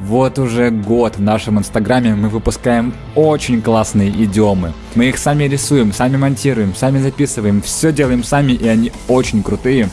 Вот уже год в нашем инстаграме мы выпускаем очень классные идиомы. Мы их сами рисуем, сами монтируем, сами записываем, все делаем сами и они очень крутые.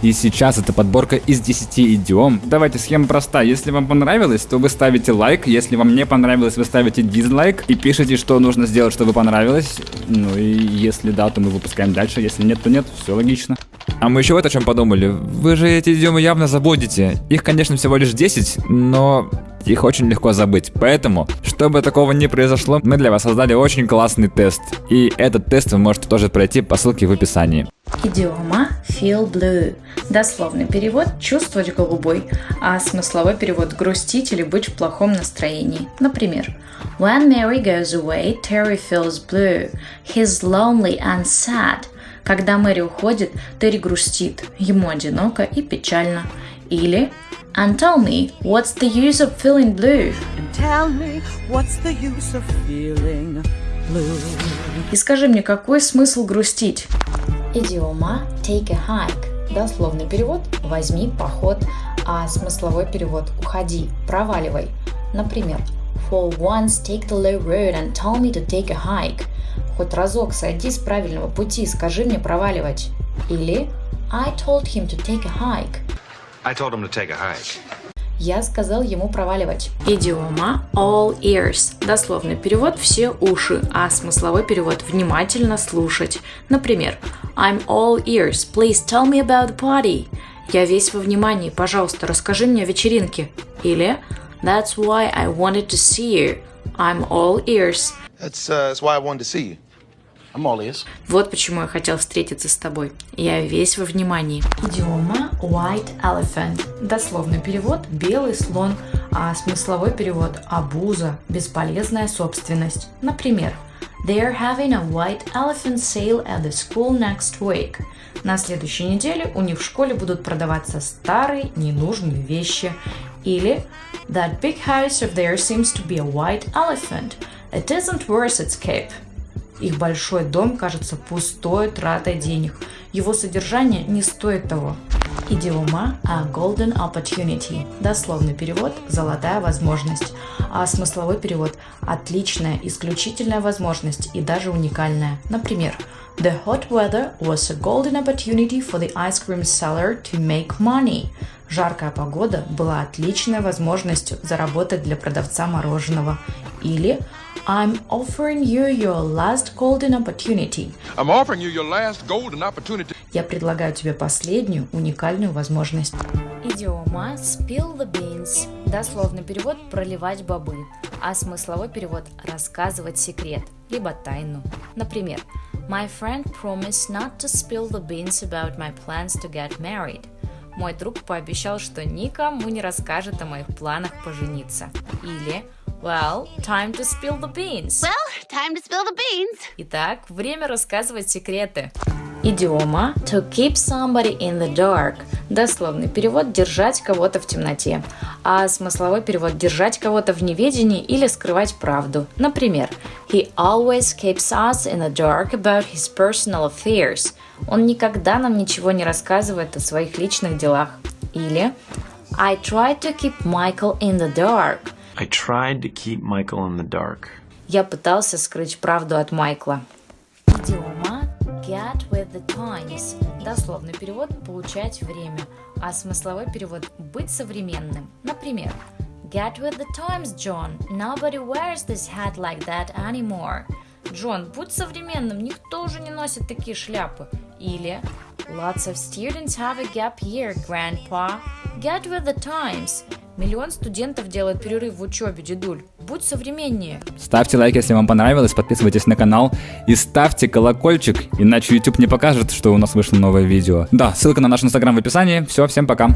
И сейчас это подборка из 10 идиом. Давайте, схема проста. Если вам понравилось, то вы ставите лайк. Если вам не понравилось, вы ставите дизлайк. И пишите, что нужно сделать, чтобы понравилось. Ну и если да, то мы выпускаем дальше. Если нет, то нет. Все логично. А мы еще вот о чем подумали. Вы же эти идиомы явно забудете. Их, конечно, всего лишь 10, но их очень легко забыть. Поэтому, чтобы такого не произошло, мы для вас создали очень классный тест. И этот тест вы можете тоже пройти по ссылке в описании. Идиома feel blue. Дословный перевод «чувствовать голубой», а смысловой перевод «грустить» или «быть в плохом настроении». Например, When Mary goes away, Terry feels blue. He's lonely and sad. Когда Мэри уходит, Терри грустит, ему одиноко и печально. Или And tell me, what's the use of feeling blue? And tell me, what's the use of feeling blue? И скажи мне, какой смысл грустить? Идиома take a hike. Дословный перевод «возьми поход», а смысловой перевод «уходи, проваливай». Например, For once take the low road and tell me to take a hike. Хоть разок сойди с правильного пути, скажи мне проваливать. Или I told him to take a hike. I told him to take a hike. Я сказал ему проваливать. Идиома all ears. Дословный перевод «все уши», а смысловой перевод «внимательно слушать». Например, I'm all ears. Please tell me about the party. Я весь во внимании. Пожалуйста, расскажи мне о вечеринке. Или That's why I wanted to see you. I'm all ears. That's, uh, that's why I wanted to see you. Вот почему я хотел встретиться с тобой. Я весь во внимании. Идиома white elephant. Дословный перевод белый слон, а смысловой перевод абуза, бесполезная собственность. Например, They're having a white elephant sale at the school next week. На следующей неделе у них в школе будут продаваться старые ненужные вещи. Или That big house of theirs seems to be a white elephant. It isn't worth its keep. Их большой дом кажется пустой тратой денег. Его содержание не стоит того. Идиома a golden opportunity. Дословный перевод – золотая возможность, а смысловой перевод – отличная, исключительная возможность и даже уникальная. Например, The hot weather was a golden opportunity for the ice cream seller to make money. Жаркая погода была отличной возможностью заработать для продавца мороженого. Или I'm offering you your last golden opportunity. I'm offering you your last golden opportunity. Я предлагаю тебе последнюю уникальную возможность. Идиома spill the beans. Дословный перевод проливать бобы, а смысловой перевод рассказывать секрет, либо тайну. Например, My friend promised not to spill the beans about my plans to get married. Мой друг пообещал, что никому не расскажет о моих планах пожениться. Или Well, time to spill the beans. Well, time to spill the beans. Итак, время рассказывать секреты. Идиома to keep somebody in the dark. Дословный перевод держать кого-то в темноте, а смысловой перевод держать кого-то в неведении или скрывать правду. Например, He always keeps us in the dark about his personal affairs. Он никогда нам ничего не рассказывает о своих личных делах. Или I tried to keep Michael in the dark. I tried to keep Michael in the dark. Я пытался скрыть правду от Майкла. Get with the times. Дословный перевод – получать время, а смысловой перевод – быть современным. Например, Get with the times, John. Nobody wears this hat like that anymore. Джон, будь современным, никто уже не носит такие шляпы. Или Lots of students have a gap year, Grandpa. Get with the times. Миллион студентов делают перерыв в учебе, дедуль. Будь современнее. Ставьте лайк, если вам понравилось, подписывайтесь на канал и ставьте колокольчик, иначе YouTube не покажет, что у нас вышло новое видео. Да, ссылка на наш инстаграм в описании. Все, всем пока.